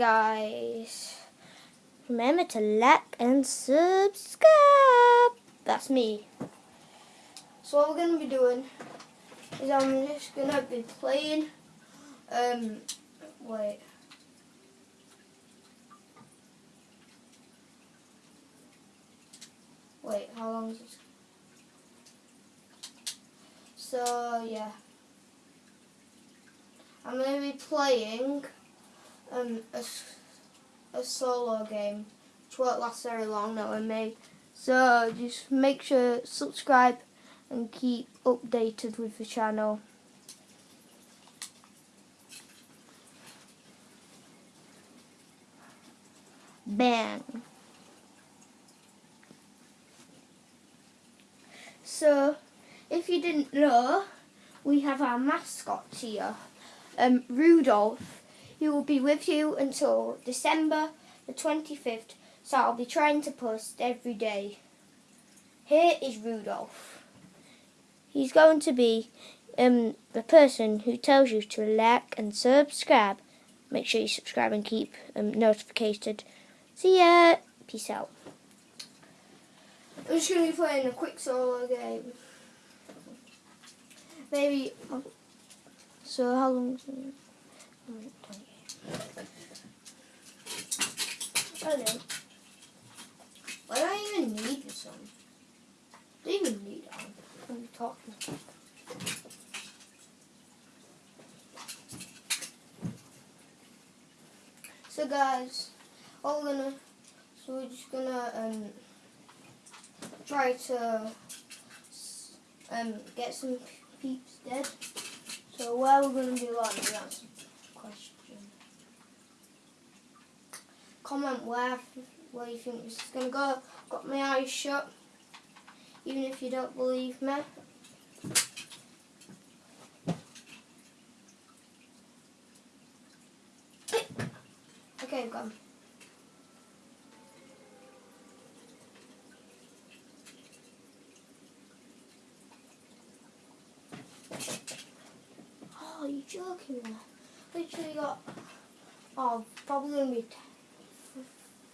guys. Remember to like and subscribe. That's me. So what we're going to be doing is I'm just going to be playing, um, wait. Wait, how long is this? So, yeah. I'm going to be playing um, a, a solo game, which won't last very long, knowing me. So, just make sure subscribe and keep updated with the channel. Bang. So, if you didn't know, we have our mascot here, um, Rudolph. He will be with you until December the 25th, so I'll be trying to post every day. Here is Rudolph. He's going to be um, the person who tells you to like and subscribe. Make sure you subscribe and keep um, notified. See ya. Peace out. I'm just going to be playing a quick solo game. Maybe. So how long is it? Hello. Why do I even need this one? Do you even need it on? I'm talking. about? So guys, all we're gonna so we're just gonna um try to um get some peeps dead. So where we're gonna do that that's a question. Comment where where you think this is gonna go. Got my eyes shut. Even if you don't believe me. Okay, gone. Oh, you joking me? Literally got. Oh, probably gonna be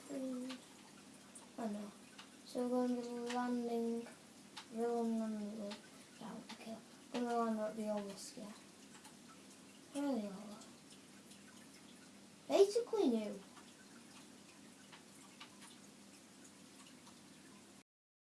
three. Oh no. So we're going to be landing, rolling on the road. Down, okay. We're going to land at the oldest, yeah. Where are they all? Basically new.